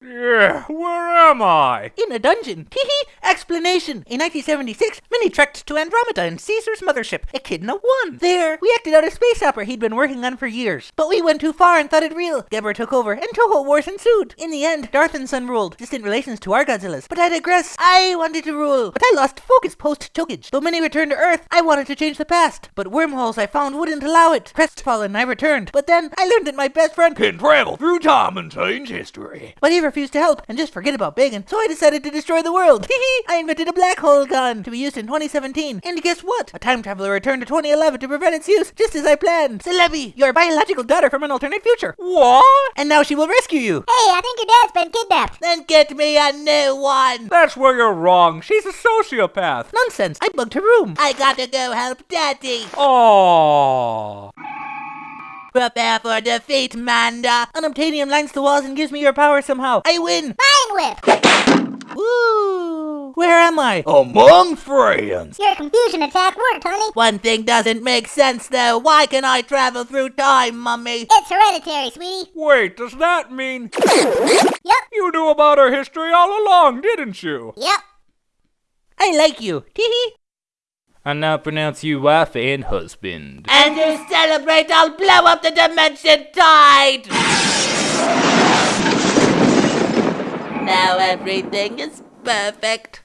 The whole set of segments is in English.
Yeah, where am I? In a dungeon. Teehee. Explanation. In 1976, Minnie trekked to Andromeda in Caesar's mothership, Echidna 1. There, we acted out a space opera he'd been working on for years. But we went too far and thought it real. Geber took over, and Toho Wars ensued. In the end, Darth and Son ruled. Distant relations to our Godzillas. But I digress. I wanted to rule. But I lost focus post-Chokage. Though Minnie returned to Earth, I wanted to change the past. But wormholes I found wouldn't allow it. Crestfallen, I returned. But then, I learned that my best friend Can travel through time and change history. but he refused to help and just forget about Bacon, so I decided to destroy the world. Hee I invented a black hole gun to be used in 2017. And guess what? A time traveler returned to 2011 to prevent its use, just as I planned. Celebi, your biological daughter from an alternate future. What? And now she will rescue you. Hey, I think your dad's been kidnapped. Then get me a new one. That's where you're wrong. She's a sociopath. Nonsense. I bugged her room. I gotta go help Daddy. Oh. Prepare for defeat, Manda. Unobtainium lines the walls and gives me your power somehow. I win. Mind whip. Woo. Where am I? Among friends. Your confusion attack worked, honey. One thing doesn't make sense though. Why can I travel through time, mummy? It's hereditary, sweetie. Wait, does that mean Yep. you knew about our history all along, didn't you? Yep. I like you. Teehee. I now pronounce you wife and husband. And to celebrate, I'll blow up the dimension tide! now everything is perfect.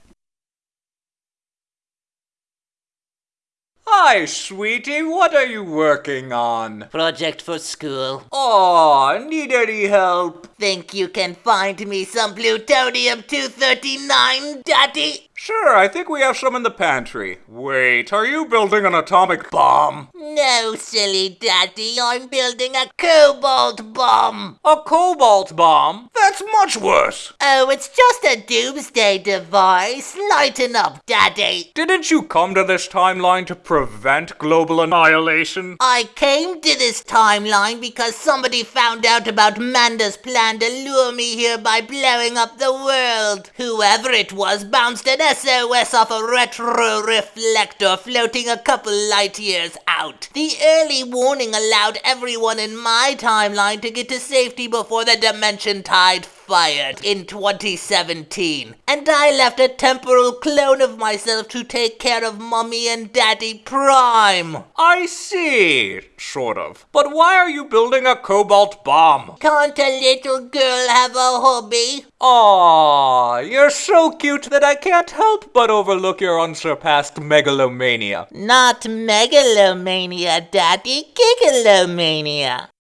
Hi, sweetie. What are you working on? Project for school. Oh, need any help? Think you can find me some plutonium 239, Daddy? Sure, I think we have some in the pantry. Wait, are you building an atomic bomb? No, silly Daddy. I'm building a cobalt bomb. A cobalt bomb? That's much worse. Oh, it's just a doomsday device. Lighten up, Daddy. Didn't you come to this timeline to prevent global annihilation? I came to this timeline because somebody found out about Manda's plan to lure me here by blowing up the world. Whoever it was bounced an SOS off a retro reflector floating a couple light years out. The early warning allowed everyone in my timeline to get to safety before the dimension tide fired in 2017. And I left a temporal clone of myself to take care of Mummy and Daddy Prime. I see, sort of. But why are you building a cobalt bomb? Can't a little girl have a hobby? Aw, you're so cute that I can't help but overlook your unsurpassed megalomania. Not megalomania, Daddy. Gigalomania.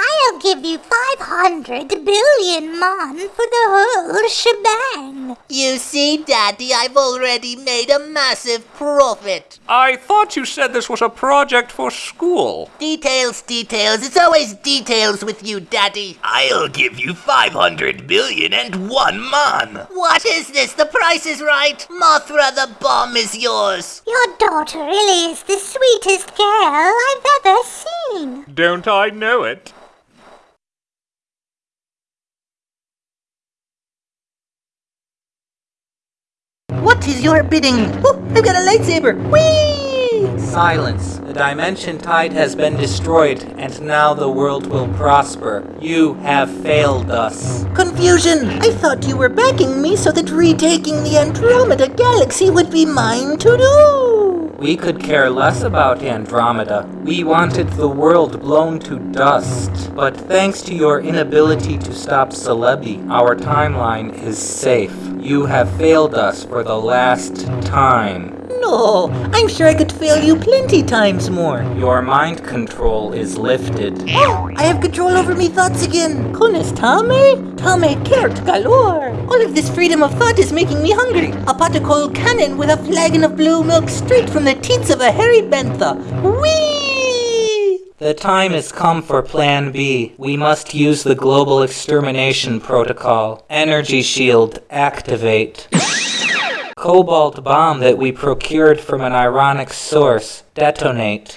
I'll give you 500 billion mon for the whole shebang. You see, Daddy, I've already made a massive profit. I thought you said this was a project for school. Details, details. It's always details with you, Daddy. I'll give you 500 billion and one mon. What is this? The price is right. Mothra, the bomb is yours. Your daughter really is the sweetest girl I've ever seen. Don't I know it? What is your bidding? Oh, I've got a lightsaber. Whee! Silence. The dimension tide has been destroyed, and now the world will prosper. You have failed us. Confusion! I thought you were backing me so that retaking the Andromeda Galaxy would be mine to do! We could care less about Andromeda. We wanted the world blown to dust. But thanks to your inability to stop Celebi, our timeline is safe. You have failed us for the last time. No, I'm sure I could fail you plenty times more. Your mind control is lifted. Oh, I have control over me thoughts again. Cones tame? Tame kert galore. All of this freedom of thought is making me hungry. A pot of colcannon with a flagon of blue milk straight from the teats of a hairy bantha. Whee! The time has come for Plan B. We must use the Global Extermination Protocol. Energy shield, activate. Cobalt bomb that we procured from an ironic source, detonate.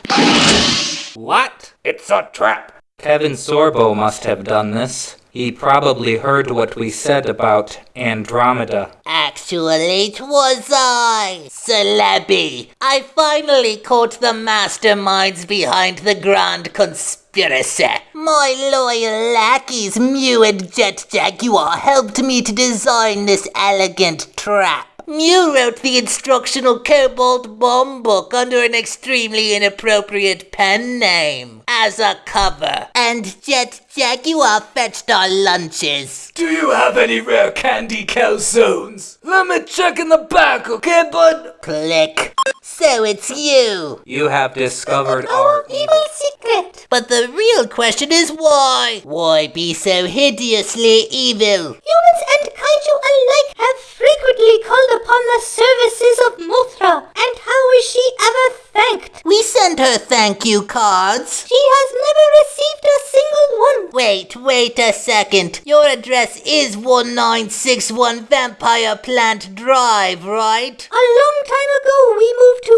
What? It's a trap. Kevin Sorbo must have done this. He probably heard what we said about Andromeda. Actually, it was I, Celebi. I finally caught the masterminds behind the grand conspiracy. My loyal lackeys, Mew and Jet Jaguar, helped me to design this elegant trap. Mew wrote the instructional Cobalt Bomb book under an extremely inappropriate pen name as a cover. And Jet Jaguar fetched our lunches. Do you have any rare candy calzones? Let me check in the back, okay, bud? Click. So it's you. You have discovered our Evil secret. But the real question is why? Why be so hideously evil? Humans and kaiju alike have frequently called upon the services of Mothra. And how is she ever thanked? We sent her thank you cards. She has never received a single one. Wait, wait a second. Your address is 1961 Vampire Plant Drive, right? A long time ago, we moved to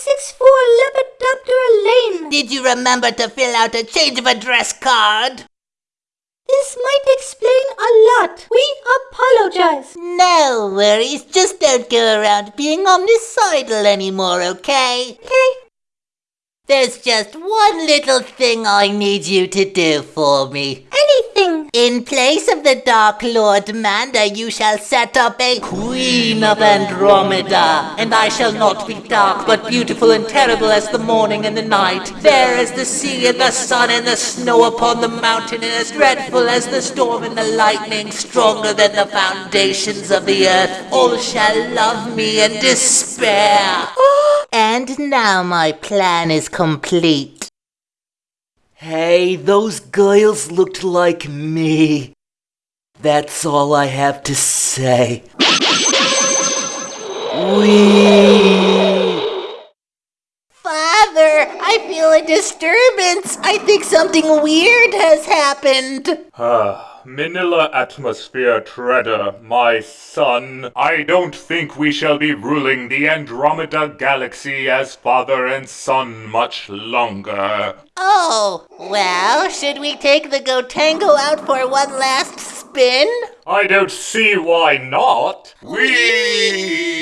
1964 Lepidoptera Lane. Did you remember to fill out a change of address card? This might explain a lot. We apologize. No worries, just don't go around being homicidal anymore, okay? Okay. There's just one little thing I need you to do for me. Anything. In place of the Dark Lord Manda, you shall set up a Queen of Andromeda. And I shall not be dark, but beautiful and terrible as the morning and the night. Fair as the sea and the sun and the snow upon the mountain, and as dreadful as the storm and the lightning, stronger than the foundations of the earth. All shall love me and despair. Oh, and now my plan is complete. Hey, those girls looked like me. That's all I have to say. Wee. Father, I feel a disturbance. I think something weird has happened. Ah, Manila Atmosphere Treader, my son. I don't think we shall be ruling the Andromeda Galaxy as father and son much longer. Oh, well, should we take the Gotengo out for one last spin? I don't see why not. We.